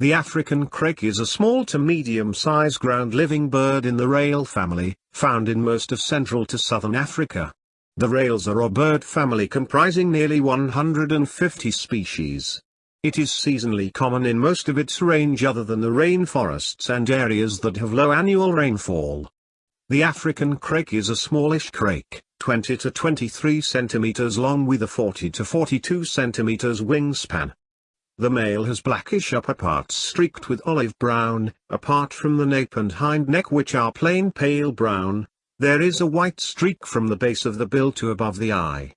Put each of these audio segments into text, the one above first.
The African crake is a small to medium-sized ground-living bird in the rail family, found in most of central to southern Africa. The rails are a bird family comprising nearly 150 species. It is seasonally common in most of its range other than the rainforests and areas that have low annual rainfall. The African crake is a smallish crake, 20 to 23 centimeters long with a 40 to 42 centimeters wingspan. The male has blackish upper parts streaked with olive brown, apart from the nape and hind neck which are plain pale brown, there is a white streak from the base of the bill to above the eye.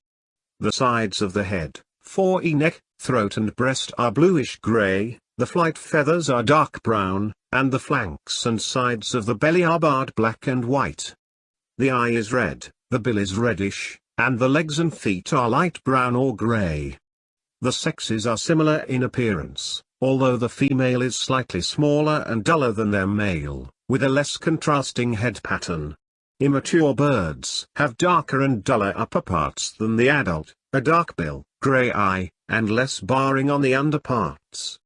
The sides of the head, fore neck, throat and breast are bluish-gray, the flight feathers are dark brown, and the flanks and sides of the belly are barred black and white. The eye is red, the bill is reddish, and the legs and feet are light brown or gray. The sexes are similar in appearance, although the female is slightly smaller and duller than their male, with a less contrasting head pattern. Immature birds have darker and duller upper parts than the adult, a dark bill, gray eye, and less barring on the underparts.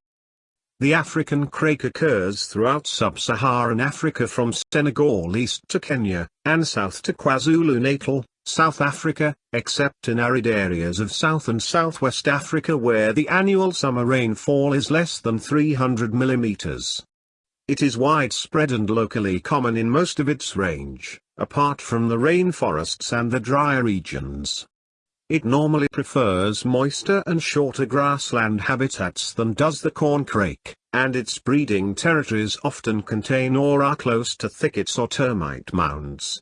The African crake occurs throughout sub-Saharan Africa from Senegal east to Kenya, and south to KwaZulu-Natal, South Africa, except in arid areas of South and Southwest Africa where the annual summer rainfall is less than 300 mm. It is widespread and locally common in most of its range, apart from the rainforests and the drier regions. It normally prefers moister and shorter grassland habitats than does the corn crake, and its breeding territories often contain or are close to thickets or termite mounds.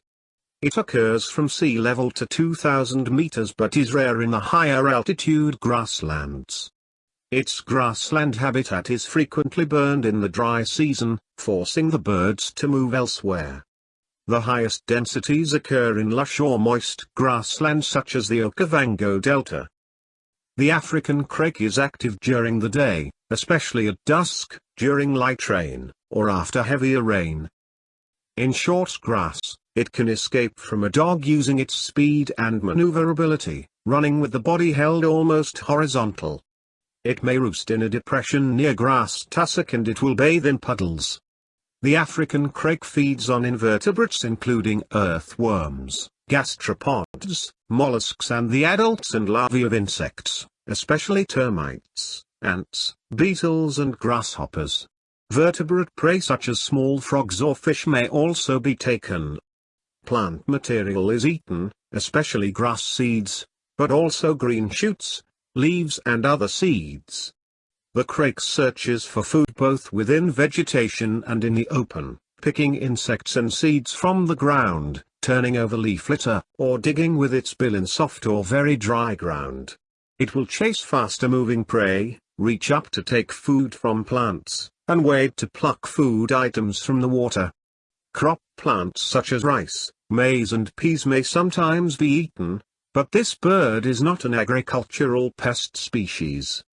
It occurs from sea level to 2000 meters but is rare in the higher altitude grasslands. Its grassland habitat is frequently burned in the dry season, forcing the birds to move elsewhere. The highest densities occur in lush or moist grassland such as the Okavango Delta. The African crake is active during the day, especially at dusk, during light rain, or after heavier rain. In short grass, it can escape from a dog using its speed and maneuverability, running with the body held almost horizontal. It may roost in a depression near grass tussock and it will bathe in puddles. The African crake feeds on invertebrates including earthworms, gastropods, mollusks and the adults and larvae of insects, especially termites, ants, beetles and grasshoppers. Vertebrate prey such as small frogs or fish may also be taken. Plant material is eaten, especially grass seeds, but also green shoots, leaves and other seeds. The crake searches for food both within vegetation and in the open, picking insects and seeds from the ground, turning over leaf litter, or digging with its bill in soft or very dry ground. It will chase faster moving prey, reach up to take food from plants, and wade to pluck food items from the water. Crop plants such as rice, maize and peas may sometimes be eaten, but this bird is not an agricultural pest species.